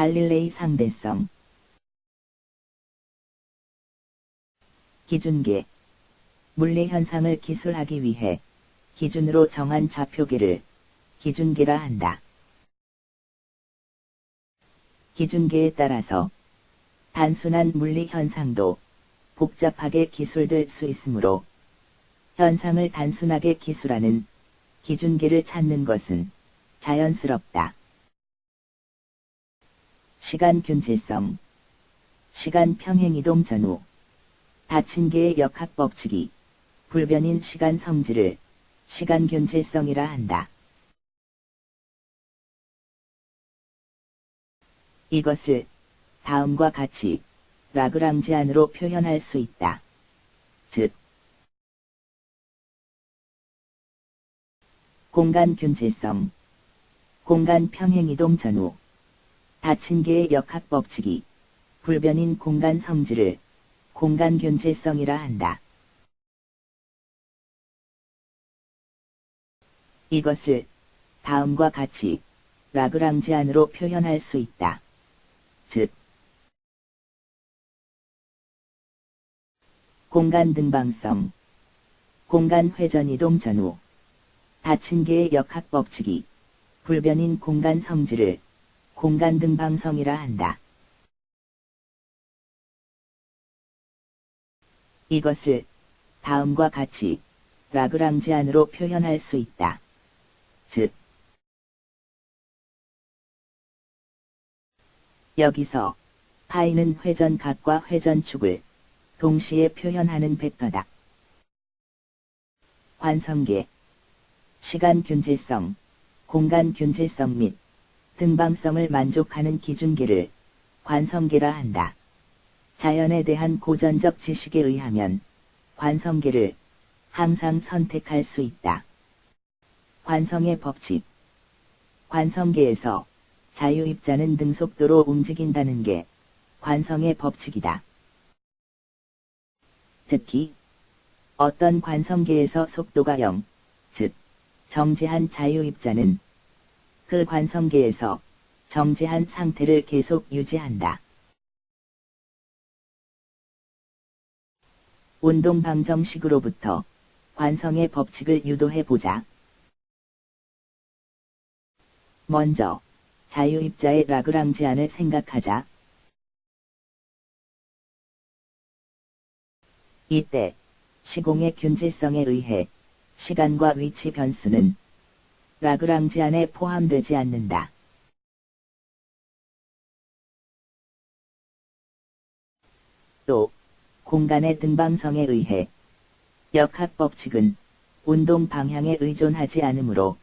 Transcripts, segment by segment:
갈릴레이 상대성 기준계 물리 현상을 기술하기 위해 기준으로 정한 좌표계를 기준계라 한다. 기준계에 따라서 단순한 물리 현상도 복잡하게 기술될 수 있으므로 현상을 단순하게 기술하는 기준계를 찾는 것은 자연스럽다. 시간 균질성 시간 평행 이동 전후 닫힌 개의 역학 법칙이 불변인 시간 성질을 시간 균질성이라 한다. 이것을 다음과 같이 라그랑지안으로 표현할 수 있다. 즉, 공간 균질성 공간 평행 이동 전후 닫힌 개의 역학 법칙이 불변인 공간 성질을 공간 균질성이라 한다. 이것을 다음과 같이 라그랑지 안으로 표현할 수 있다. 즉, 공간 등방성 공간 회전 이동 전후 닫힌 개의 역학 법칙이 불변인 공간 성질을 공간 등 방성이라 한다. 이것을 다음과 같이 라그랑지안으로 표현할 수 있다. 즉, 여기서 파이는 회전각과 회전축을 동시에 표현하는 벡터다. 관성계 시간 균질성, 공간 균질성 및 등방성을 만족하는 기준계를 관성계라 한다. 자연에 대한 고전적 지식에 의하면 관성계를 항상 선택할 수 있다. 관성의 법칙 관성계에서 자유입자는 등속도로 움직인다는 게 관성의 법칙이다. 특히 어떤 관성계에서 속도가 0, 즉 정지한 자유입자는 그 관성계에서 정지한 상태를 계속 유지한다. 운동 방정식으로부터 관성의 법칙을 유도해 보자. 먼저 자유입자의 라그랑지안을 생각하자. 이때 시공의 균질성에 의해 시간과 위치 변수는 라그랑지 안에 포함되지 않는다. 또 공간의 등방성에 의해 역학 법칙은 운동 방향에 의존하지 않으므로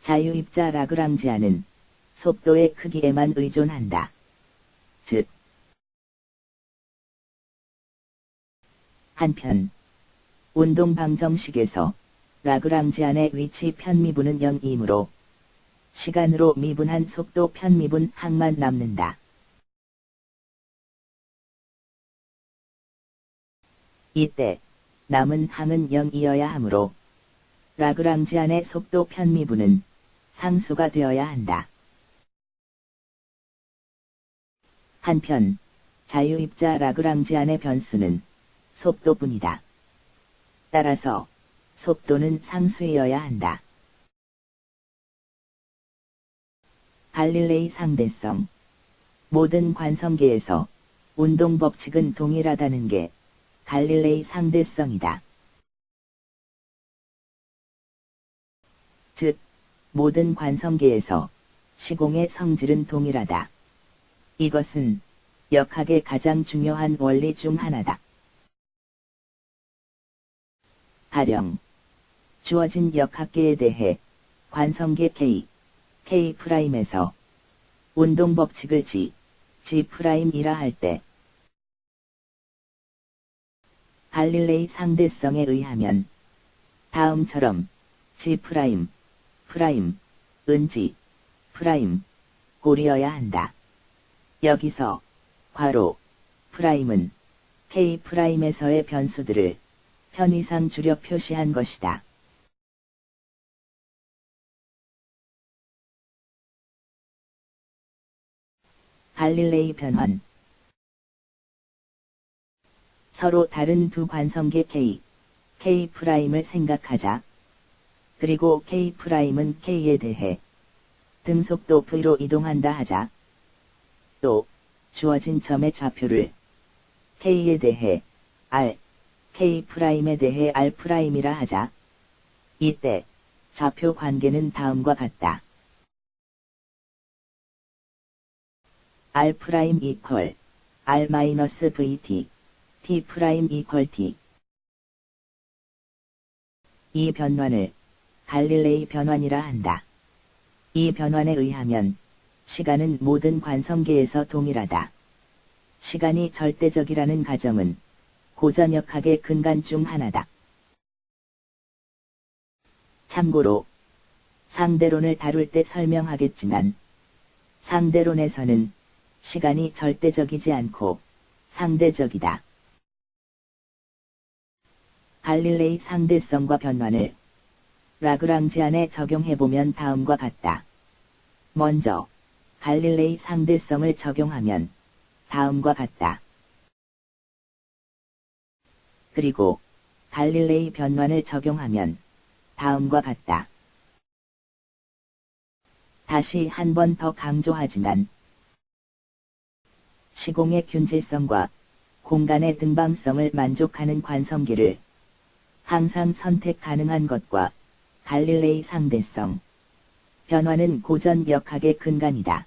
자유입자 라그랑지안은 속도의 크기에만 의존한다. 즉, 한편, 운동 방정식에서 라그랑지 안의 위치 편미분은 0이므로 시간으로 미분한 속도 편미분 항만 남는다. 이때 남은 항은 0이어야 하므로 라그랑지 안의 속도 편미분은 상수가 되어야 한다. 한편 자유입자 라그랑지 안의 변수는 속도뿐이다. 따라서 속도는 상수이어야 한다. 갈릴레이 상대성 모든 관성계에서 운동 법칙은 동일하다는 게 갈릴레이 상대성이다. 즉, 모든 관성계에서 시공의 성질은 동일하다. 이것은 역학의 가장 중요한 원리 중 하나다. 가령 주어진 역학계에 대해 관성계 K, K'에서 운동 법칙을 G, G'이라 할 때 갈릴레이 상대성에 의하면 다음처럼 G', 프라임, 은지, 프라임, 고리어야 한다. 여기서 괄호, 프라임은 K'에서의 변수들을 편의상 줄여 표시한 것이다. 갈릴레이 변환 서로 다른 두 관성계 K, K'을 생각하자. 그리고 K'은 K에 대해 등속도 V로 이동한다 하자. 또 주어진 점의 좌표를 K에 대해 R, K'에 대해 R'이라 하자. 이때 좌표 관계는 다음과 같다. R' 이퀄 R-VT T' 이퀄 T 이 변환을 갈릴레이 변환이라 한다. 이 변환에 의하면 시간은 모든 관성계에서 동일하다. 시간이 절대적이라는 가정은 고전역학의 근간 중 하나다. 참고로 상대론을 다룰 때 설명하겠지만 상대론에서는 시간이 절대적이지 않고 상대적이다. 갈릴레이 상대성과 변환을 라그랑지안에 적용해보면 다음과 같다. 먼저 갈릴레이 상대성을 적용하면 다음과 같다. 그리고 갈릴레이 변환을 적용하면 다음과 같다. 다시 한 번 더 강조하지만 시공의 균질성과 공간의 등방성을 만족하는 관성기를 항상 선택 가능한 것과 갈릴레이 상대성 변화는 고전 역학의 근간이다.